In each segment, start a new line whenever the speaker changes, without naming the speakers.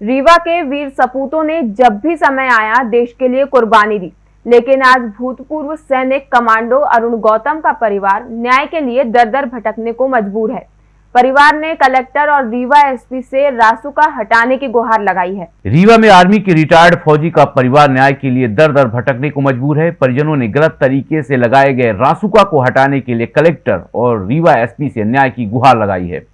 रीवा के वीर सपूतों ने जब भी समय आया देश के लिए कुर्बानी दी। लेकिन आज भूतपूर्व सैनिक कमांडो अरुण गौतम का परिवार न्याय के लिए दर दर भटकने को मजबूर है। परिवार ने कलेक्टर और रीवा एसपी से रासुका हटाने की गुहार लगाई है।
रीवा में आर्मी के रिटायर्ड फौजी का परिवार न्याय के लिए दर दर भटकने को मजबूर है। परिजनों ने गलत तरीके से लगाए गए रासुका को हटाने के लिए कलेक्टर और रीवा एसपी से न्याय की गुहार लगाई है।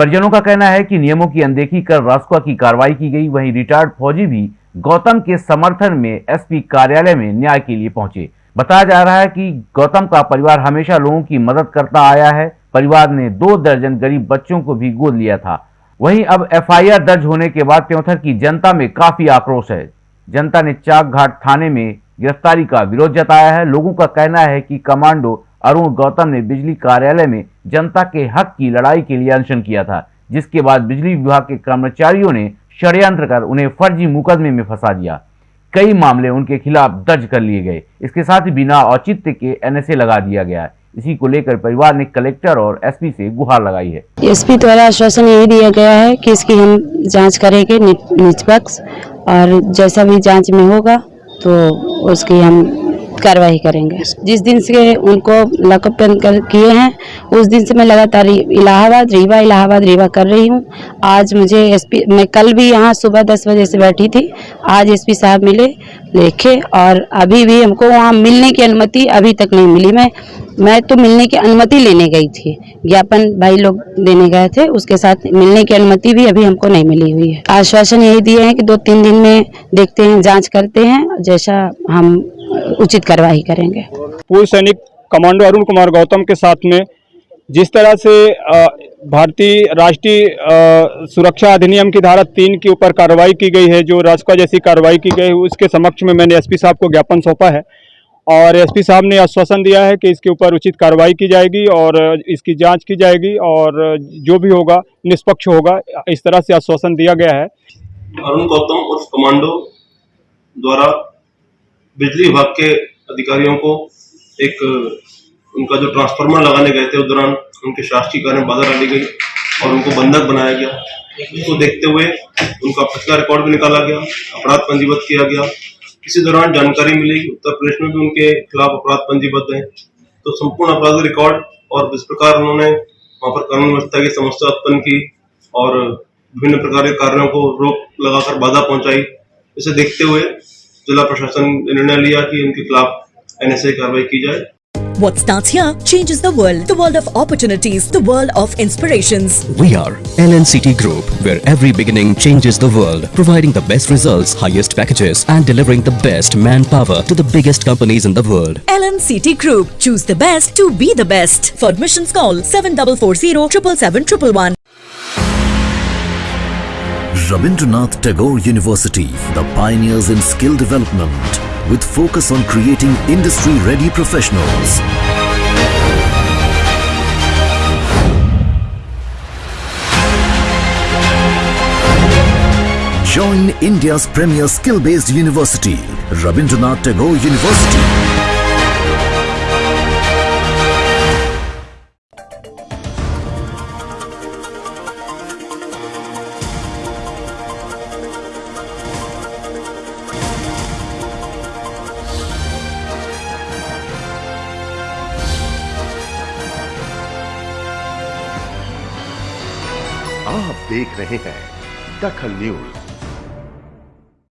परिजनों का कहना है कि नियमों की अनदेखी कर रासुका की कार्रवाई की गई। वहीं रिटायर्ड फौजी भी गौतम के समर्थन में एसपी कार्यालय में न्याय के लिए पहुँचे। बताया जा रहा है कि गौतम का परिवार हमेशा लोगों की मदद करता आया है। परिवार ने दो दर्जन गरीब बच्चों को भी गोद लिया था। वहीं अब एफआईआर दर्ज होने के बाद त्योथर की जनता में काफ़ी आक्रोश है। जनता ने चाक घाट थाने में गिरफ्तारी का विरोध जताया है। लोगों का कहना है कि कमांडो अरुण गौतम ने बिजली कार्यालय में जनता के हक की लड़ाई के लिए अनशन किया था, जिसके बाद बिजली विभाग के कर्मचारियों ने षड्यंत्र कर उन्हें फर्जी मुकदमे में फंसा दिया। कई मामले उनके खिलाफ दर्ज कर लिए गए। इसके साथ ही बिना औचित्य के एनएसए लगा दिया गया इसी को लेकर परिवार ने कलेक्टर और एसपी से गुहार लगाई है।
एसपी द्वारा आश्वासन यही दिया गया है कि इसकी हम जाँच करेंगे निष्पक्ष और जैसा भी जाँच में होगा तो उसकी हम कार्रवाई करेंगे। जिस दिन से उनको लॉकअप किए हैं उस दिन से मैं लगातार इलाहाबाद रीवा इलाहाबाद रीवा कर रही हूँ। आज मुझे एसपी मैं कल भी यहाँ सुबह दस बजे से बैठी थी। आज एसपी साहब मिले देखे और अभी भी हमको वहाँ मिलने की अनुमति अभी तक नहीं मिली। मैं मैं तो मिलने की अनुमति लेने गई थी। ज्ञापन भाई लोग देने गए थे उसके साथ मिलने की अनुमति भी अभी हमको नहीं मिली हुई है। आश्वासन यही दिए हैं कि दो तीन दिन में देखते हैं जाँच करते हैं। जैसा हम उचित कार्रवाई करेंगे।
पूर्व सैनिक कमांडो अरुण कुमार गौतम के साथ में जिस तरह से भारतीय राष्ट्रीय सुरक्षा अधिनियम की धारा तीन के ऊपर कार्रवाई की गई है जो राजपा जैसी कार्रवाई की गई है उसके समक्ष में मैंने एसपी साहब को ज्ञापन सौंपा है। और एसपी साहब ने आश्वासन दिया है कि इसके ऊपर उचित कार्रवाई की जाएगी और इसकी जाँच की जाएगी और जो भी होगा निष्पक्ष होगा इस तरह से आश्वासन दिया गया है।
अरुण गौतम उर्फ़ कमांडो द्वारा बिजली विभाग के अधिकारियों को एक, उनका जो ट्रांसफार्मर लगाने गए थे उस दौरान, उनके शासकीय कार्य में बाधा डाली गई और उनको बंधक बनाया गया। उसको देखते हुए उनका पिछला रिकॉर्ड भी निकाला गया, अपराध पंजीबद्ध किया गया। इसी दौरान जानकारी मिली उत्तर प्रदेश में भी उनके खिलाफ अपराध पंजीबद्ध है। तो संपूर्ण अपराध रिकॉर्ड और जिस प्रकार उन्होंने वहाँ पर कानून व्यवस्था की, समस्या उत्पन्न की और विभिन्न प्रकार के कार्यों को रोक लगाकर बाधा पहुंचाई, इसे देखते हुए जिला प्रशासन ने निर्णय लिया कि इनके खिलाफ एनएसए कार्रवाई की जाए
What starts here changes the world. The world of opportunities. The world of inspirations.
We are LNCT Group, where every beginning changes the world. Providing the best results, highest packages and delivering the best manpower to the biggest companies in the world.
LNCT Group. Choose the best to be the best. For admissions call 7440 777
Rabindranath Tagore University, the pioneers in skill development with focus on creating industry-ready professionals. Join India's premier skill-based university, Rabindranath Tagore University.
आप देख रहे हैं दखल news.